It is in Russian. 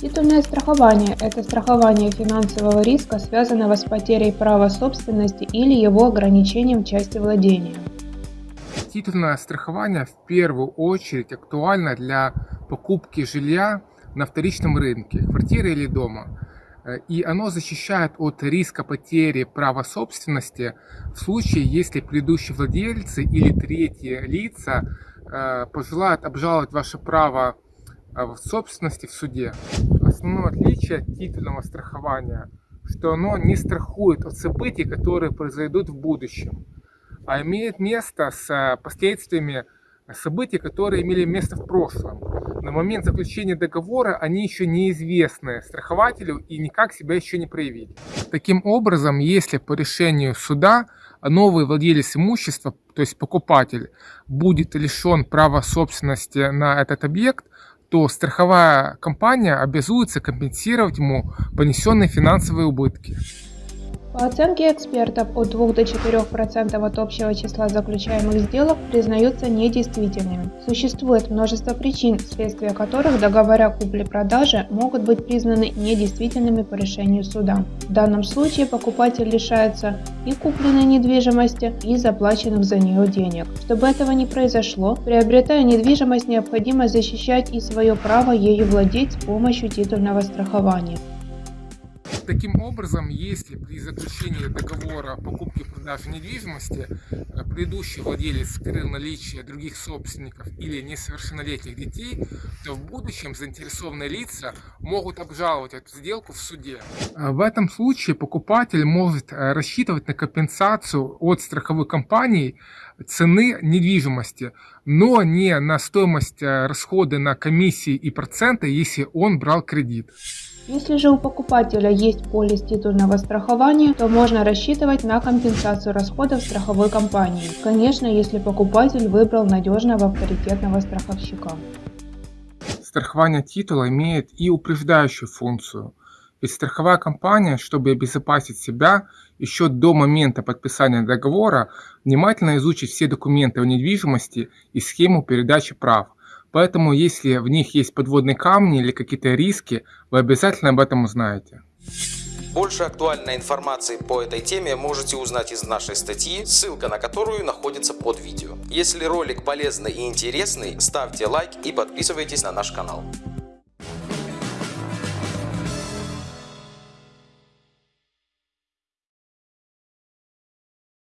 Титульное страхование – это страхование финансового риска, связанного с потерей права собственности или его ограничением части владения. Титульное страхование в первую очередь актуально для покупки жилья на вторичном рынке, квартиры или дома. И оно защищает от риска потери права собственности в случае, если предыдущие владельцы или третьи лица э, пожелают обжаловать ваше право в собственности в суде. Основное отличие титульного страхования, что оно не страхует от событий, которые произойдут в будущем, а имеет место с последствиями событий, которые имели место в прошлом. На момент заключения договора они еще неизвестны страхователю и никак себя еще не проявили. Таким образом, если по решению суда новый владелец имущества, то есть покупатель, будет лишен права собственности на этот объект, то страховая компания обязуется компенсировать ему понесенные финансовые убытки. По оценке экспертов, от 2 до 4% от общего числа заключаемых сделок признаются недействительными. Существует множество причин, вследствие которых договора купли-продажи могут быть признаны недействительными по решению суда. В данном случае покупатель лишается и купленной недвижимости, и заплаченных за нее денег. Чтобы этого не произошло, приобретая недвижимость, необходимо защищать и свое право ею владеть с помощью титульного страхования. Таким образом, если при заключении договора покупки продажи недвижимости э, предыдущий владелец скрыл наличие других собственников или несовершеннолетних детей, то в будущем заинтересованные лица могут обжаловать эту сделку в суде. Э, в этом случае покупатель может э, рассчитывать на компенсацию от страховой компании цены недвижимости, но не на стоимость расходы на комиссии и проценты, если он брал кредит. Если же у покупателя есть полис титульного страхования, то можно рассчитывать на компенсацию расходов страховой компании. Конечно, если покупатель выбрал надежного авторитетного страховщика. Страхование титула имеет и упреждающую функцию. Ведь страховая компания, чтобы обезопасить себя, еще до момента подписания договора внимательно изучит все документы о недвижимости и схему передачи прав – Поэтому, если в них есть подводные камни или какие-то риски, вы обязательно об этом узнаете. Больше актуальной информации по этой теме можете узнать из нашей статьи, ссылка на которую находится под видео. Если ролик полезный и интересный, ставьте лайк и подписывайтесь на наш канал.